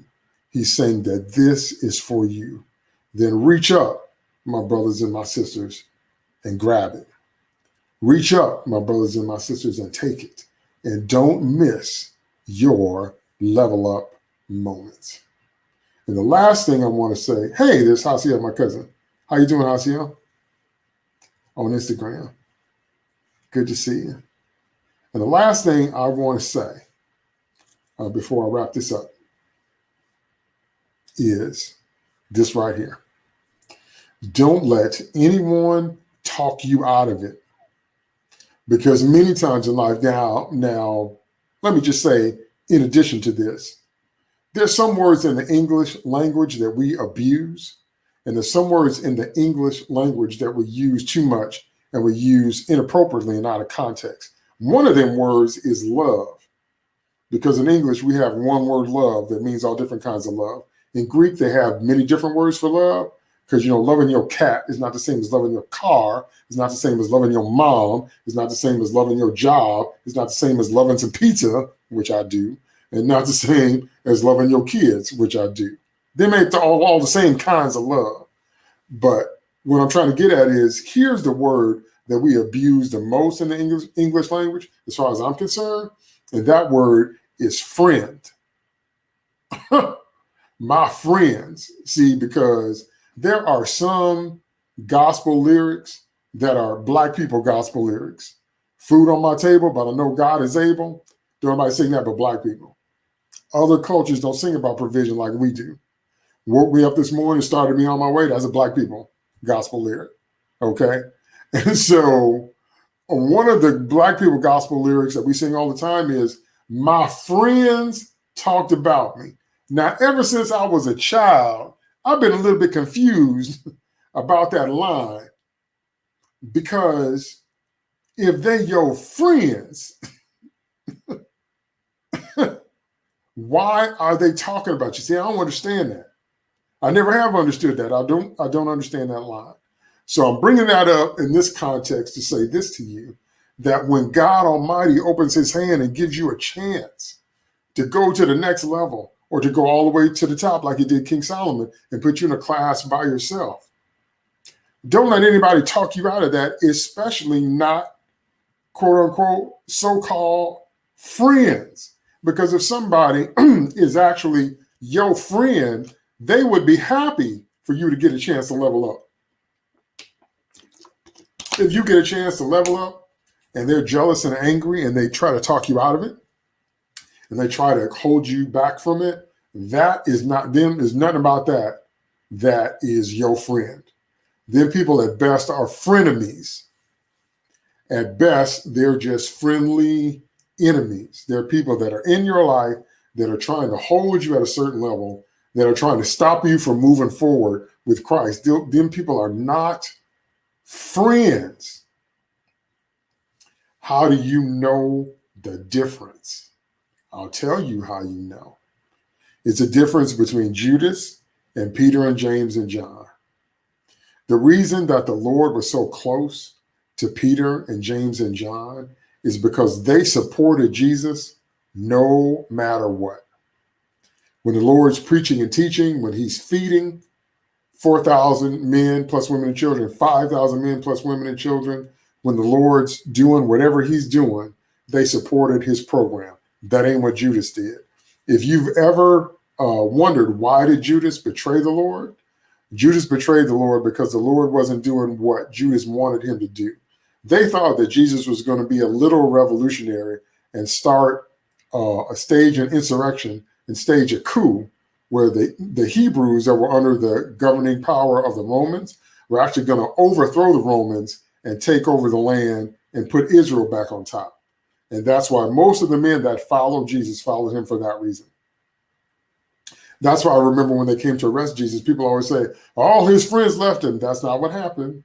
He's saying that this is for you, then reach up, my brothers and my sisters, and grab it. Reach up, my brothers and my sisters, and take it. And don't miss your level up moments. And the last thing I want to say, hey, there's Hasia, my cousin. How you doing, Hasia? On Instagram. Good to see you. And the last thing I want to say uh, before I wrap this up is this right here. Don't let anyone talk you out of it. Because many times in life now, now, let me just say, in addition to this, there's some words in the English language that we abuse, and there's some words in the English language that we use too much and we use inappropriately and out of context. One of them words is love, because in English we have one word love that means all different kinds of love. In Greek, they have many different words for love, because you know loving your cat is not the same as loving your car it's not the same as loving your mom it's not the same as loving your job it's not the same as loving some pizza which i do and not the same as loving your kids which i do. They make all, all the same kinds of love but what i'm trying to get at is here's the word that we abuse the most in the english english language as far as i'm concerned and that word is friend. My friends see because there are some gospel lyrics that are black people gospel lyrics. Food on my table, but I know God is able. Don't nobody sing that but black people. Other cultures don't sing about provision like we do. Woke me up this morning, started me on my way. That's a black people gospel lyric. Okay. And so one of the black people gospel lyrics that we sing all the time is, My friends talked about me. Now, ever since I was a child, I've been a little bit confused about that line because if they're your friends, why are they talking about you? See, I don't understand that. I never have understood that. I don't. I don't understand that line. So I'm bringing that up in this context to say this to you: that when God Almighty opens His hand and gives you a chance to go to the next level, or to go all the way to the top like he did King Solomon and put you in a class by yourself. Don't let anybody talk you out of that, especially not quote unquote so-called friends. Because if somebody is actually your friend, they would be happy for you to get a chance to level up. If you get a chance to level up and they're jealous and angry and they try to talk you out of it, and they try to hold you back from it, that is not them. There's nothing about that. That is your friend. Them people at best are frenemies. At best, they're just friendly enemies. They're people that are in your life that are trying to hold you at a certain level, that are trying to stop you from moving forward with Christ. Them people are not friends. How do you know the difference? I'll tell you how you know. It's a difference between Judas and Peter and James and John. The reason that the Lord was so close to Peter and James and John is because they supported Jesus no matter what. When the Lord's preaching and teaching, when he's feeding 4,000 men plus women and children, 5,000 men plus women and children, when the Lord's doing whatever he's doing, they supported his program. That ain't what Judas did. If you've ever uh, wondered why did Judas betray the Lord, Judas betrayed the Lord because the Lord wasn't doing what Judas wanted him to do. They thought that Jesus was going to be a little revolutionary and start uh, a stage an insurrection and stage a coup where the, the Hebrews that were under the governing power of the Romans were actually going to overthrow the Romans and take over the land and put Israel back on top. And that's why most of the men that followed Jesus followed him for that reason. That's why I remember when they came to arrest Jesus, people always say, all his friends left him. That's not what happened.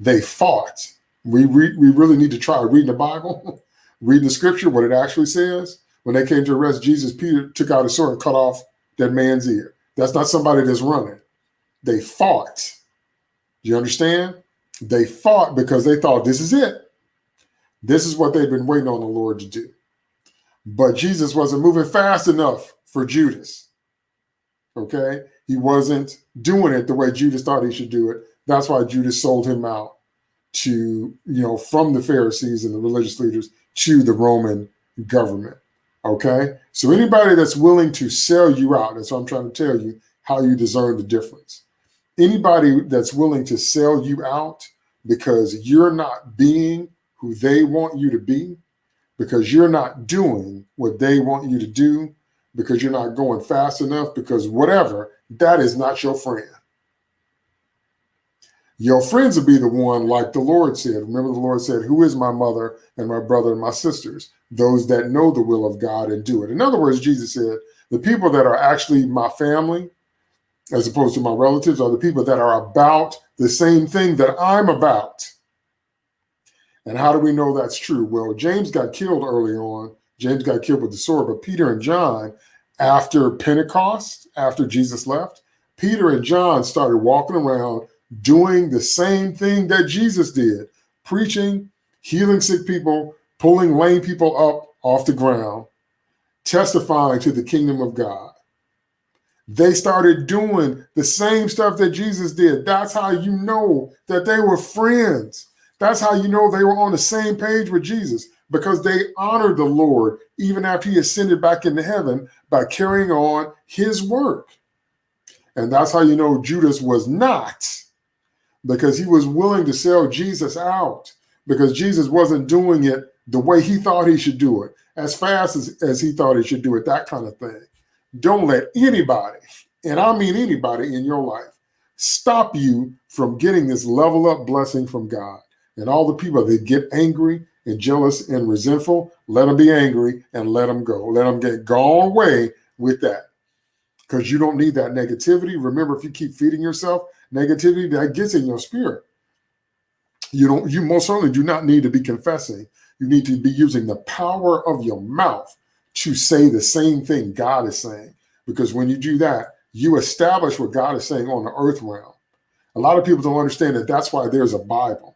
They fought. We, re we really need to try reading the Bible, reading the scripture, what it actually says. When they came to arrest Jesus, Peter took out his sword and cut off that man's ear. That's not somebody that's running. They fought. Do you understand? They fought because they thought this is it. This is what they've been waiting on the Lord to do. But Jesus wasn't moving fast enough for Judas. Okay. He wasn't doing it the way Judas thought he should do it. That's why Judas sold him out to, you know, from the Pharisees and the religious leaders to the Roman government. Okay. So anybody that's willing to sell you out, that's what I'm trying to tell you, how you discern the difference. Anybody that's willing to sell you out because you're not being who they want you to be because you're not doing what they want you to do, because you're not going fast enough, because whatever, that is not your friend. Your friends will be the one, like the Lord said. Remember, the Lord said, Who is my mother and my brother and my sisters? Those that know the will of God and do it. In other words, Jesus said, The people that are actually my family, as opposed to my relatives, are the people that are about the same thing that I'm about. And how do we know that's true? Well, James got killed early on. James got killed with the sword, but Peter and John, after Pentecost, after Jesus left, Peter and John started walking around doing the same thing that Jesus did, preaching, healing sick people, pulling lame people up off the ground, testifying to the kingdom of God. They started doing the same stuff that Jesus did. That's how you know that they were friends. That's how you know they were on the same page with Jesus because they honored the Lord even after he ascended back into heaven by carrying on his work. And that's how you know Judas was not because he was willing to sell Jesus out because Jesus wasn't doing it the way he thought he should do it, as fast as, as he thought he should do it, that kind of thing. Don't let anybody, and I mean anybody in your life, stop you from getting this level up blessing from God. And all the people that get angry and jealous and resentful, let them be angry and let them go. Let them get gone away with that. Because you don't need that negativity. Remember, if you keep feeding yourself negativity, that gets in your spirit. You don't, you most certainly do not need to be confessing. You need to be using the power of your mouth to say the same thing God is saying. Because when you do that, you establish what God is saying on the earth realm. A lot of people don't understand that that's why there's a Bible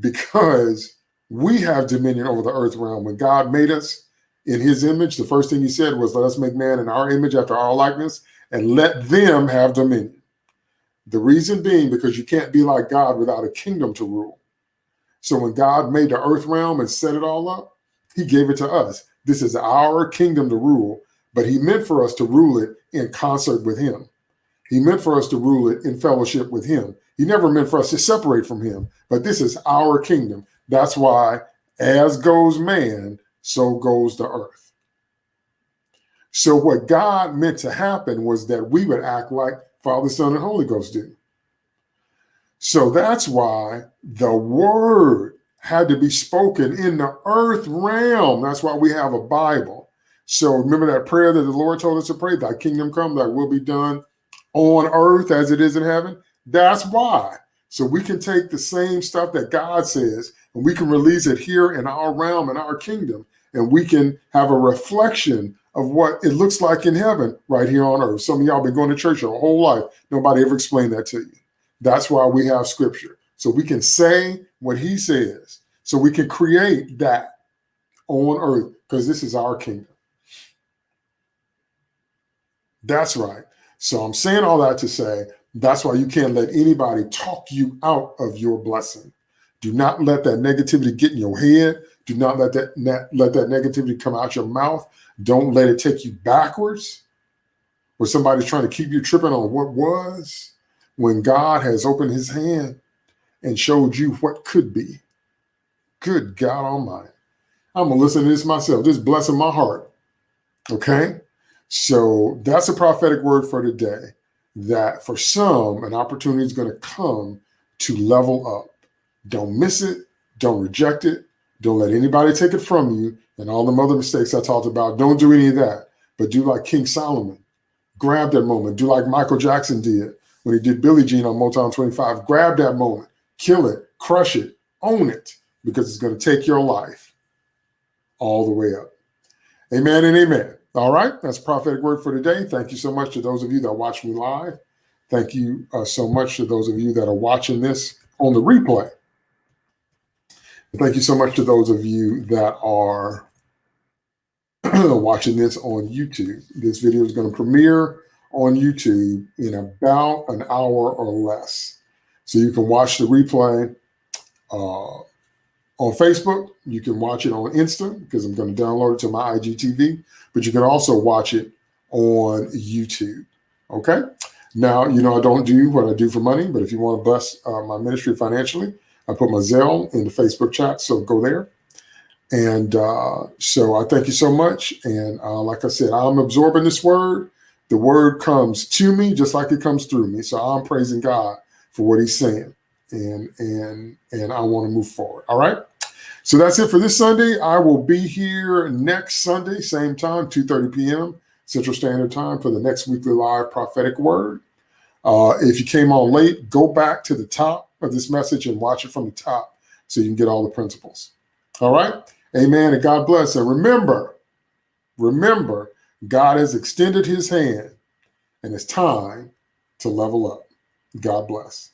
because we have dominion over the earth realm. When God made us in his image, the first thing he said was, let us make man in our image after our likeness and let them have dominion. The reason being because you can't be like God without a kingdom to rule. So when God made the earth realm and set it all up, he gave it to us. This is our kingdom to rule, but he meant for us to rule it in concert with him. He meant for us to rule it in fellowship with him. He never meant for us to separate from him, but this is our kingdom. That's why as goes man, so goes the earth. So what God meant to happen was that we would act like Father, Son, and Holy Ghost do. So that's why the word had to be spoken in the earth realm. That's why we have a Bible. So remember that prayer that the Lord told us to pray, thy kingdom come, thy will be done on earth as it is in heaven. That's why. So we can take the same stuff that God says and we can release it here in our realm, in our kingdom, and we can have a reflection of what it looks like in heaven right here on earth. Some of y'all been going to church your whole life. Nobody ever explained that to you. That's why we have scripture. So we can say what he says. So we can create that on earth because this is our kingdom. That's right. So I'm saying all that to say that's why you can't let anybody talk you out of your blessing. Do not let that negativity get in your head. Do not let that let that negativity come out your mouth. Don't let it take you backwards. Where somebody's trying to keep you tripping on what was when God has opened his hand and showed you what could be. Good God Almighty. I'm going to listen to this myself, just blessing my heart. Okay. So that's a prophetic word for today that for some, an opportunity is going to come to level up. Don't miss it. Don't reject it. Don't let anybody take it from you. And all the other mistakes I talked about, don't do any of that. But do like King Solomon. Grab that moment. Do like Michael Jackson did when he did Billie Jean on Motown 25. Grab that moment. Kill it. Crush it. Own it. Because it's going to take your life all the way up. Amen and amen. All right, that's prophetic word for today. Thank you so much to those of you that watch me live. Thank you uh, so much to those of you that are watching this on the replay. Thank you so much to those of you that are watching this on YouTube. This video is going to premiere on YouTube in about an hour or less. So you can watch the replay uh, on Facebook. You can watch it on Insta because I'm going to download it to my IGTV, but you can also watch it on YouTube. Okay. Now, you know, I don't do what I do for money, but if you want to bless uh, my ministry financially, I put my Zelle in the Facebook chat. So go there. And uh, so I thank you so much. And uh, like I said, I'm absorbing this word. The word comes to me just like it comes through me. So I'm praising God for what he's saying. And and and I want to move forward. All right. So that's it for this Sunday. I will be here next Sunday, same time, 2:30 p.m. Central Standard Time for the next weekly live prophetic word. Uh, if you came on late, go back to the top of this message and watch it from the top so you can get all the principles. All right. Amen. And God bless. And remember, remember, God has extended his hand and it's time to level up. God bless.